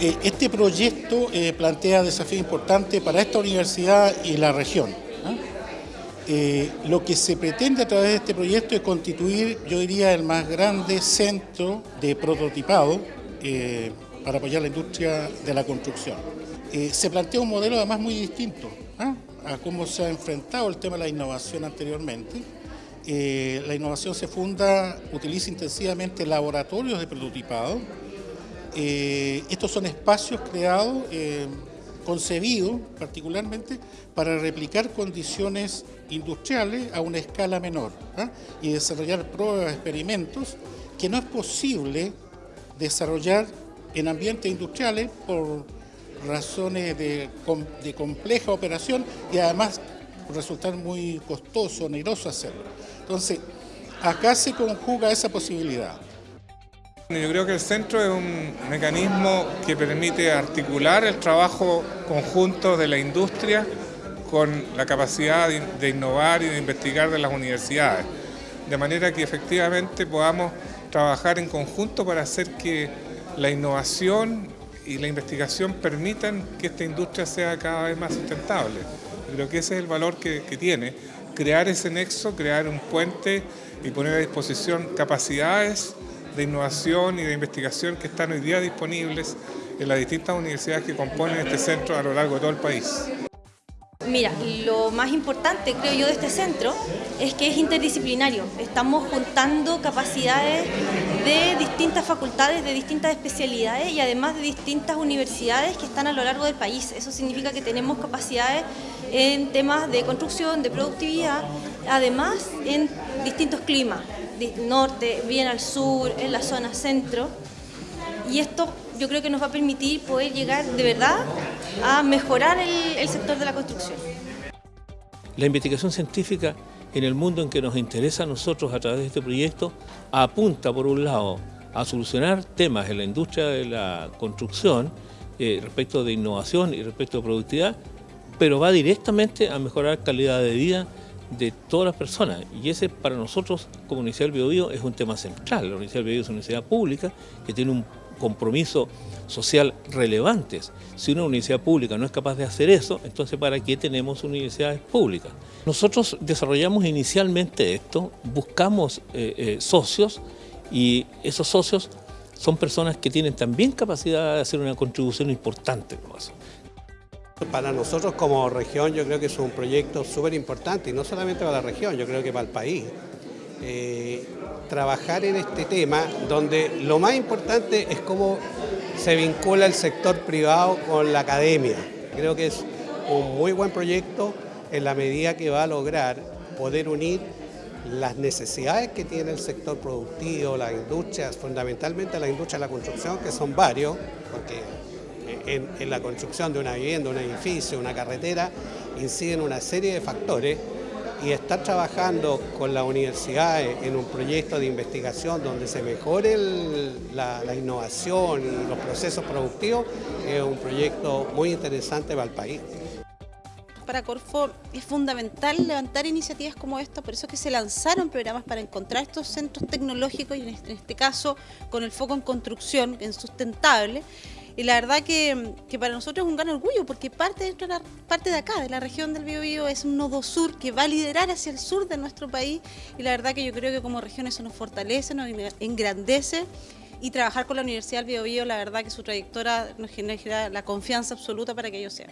Eh, este proyecto eh, plantea desafíos importantes para esta universidad y la región. ¿ah? Eh, lo que se pretende a través de este proyecto es constituir, yo diría, el más grande centro de prototipado para apoyar la industria de la construcción. se plantea un modelo además muy distinto ¿ah? a cómo se ha enfrentado el tema de la innovación anteriormente. la innovación se funda, utiliza intensivamente laboratorios de prototipado, eh, estos son espacios creados, eh, concebidos particularmente para replicar condiciones industriales a una escala menor ¿ah? y desarrollar pruebas, experimentos que no es posible desarrollar en ambientes industriales por razones de, de compleja operación y además resultar muy costoso, oneroso hacerlo. Entonces, acá se conjuga esa posibilidad. Yo creo que el centro es un mecanismo que permite articular el trabajo conjunto de la industria con la capacidad de innovar y de investigar de las universidades, de manera que efectivamente podamos trabajar en conjunto para hacer que la innovación y la investigación permitan que esta industria sea cada vez más sustentable. creo que ese es el valor que, que tiene, crear ese nexo, crear un puente y poner a disposición capacidades de innovación y de investigación que están hoy día disponibles en las distintas universidades que componen este centro a lo largo de todo el país. Mira, lo más importante creo yo de este centro es que es interdisciplinario. Estamos juntando capacidades de distintas facultades, de distintas especialidades y además de distintas universidades que están a lo largo del país. Eso significa que tenemos capacidades en temas de construcción, de productividad, además en distintos climas norte, bien al sur, en la zona centro. Y esto yo creo que nos va a permitir poder llegar de verdad a mejorar el, sector de la construcción. La investigación científica en el mundo en que nos interesa a nosotros a través de este proyecto apunta por un lado a solucionar temas en la industria de la construcción eh, respecto de innovación y respecto de productividad, pero va directamente a mejorar calidad de vida de todas las personas y ese para nosotros como Universidad del Biobío es un tema central. La Universidad del Biobío es una universidad pública que tiene un compromiso social relevante. Si una universidad pública no es capaz de hacer eso, entonces ¿para qué tenemos universidades públicas? Nosotros desarrollamos inicialmente esto, buscamos eh, eh, socios y esos socios son personas que tienen también capacidad de hacer una contribución importante. Para nosotros como región yo creo que es un proyecto súper importante y no solamente para la región, yo creo que para el país. Eh, trabajar en este tema donde lo más importante es cómo se vincula el sector privado con la academia. Creo que es un muy buen proyecto en la medida que va a lograr poder unir las necesidades que tiene el sector productivo, las industrias, fundamentalmente la industria de la construcción, que son varios, porque en, la construcción de una vivienda, un edificio, una carretera, inciden una serie de factores y estar trabajando con la universidad en un proyecto de investigación donde se mejore la, innovación y los procesos productivos es un proyecto muy interesante para el país. Para Corfo es fundamental levantar iniciativas como esta, por eso que se lanzaron programas para encontrar estos centros tecnológicos y en este, este caso con el foco en construcción, en sustentable, y la verdad que, para nosotros es un gran orgullo porque parte de, parte de acá, de la región del Biobío, es un nodo sur que va a liderar hacia el sur de nuestro país y la verdad que yo creo que como región eso nos fortalece, nos engrandece y trabajar con la Universidad del Biobío, la verdad que su trayectoria nos genera la confianza absoluta para que ello sea.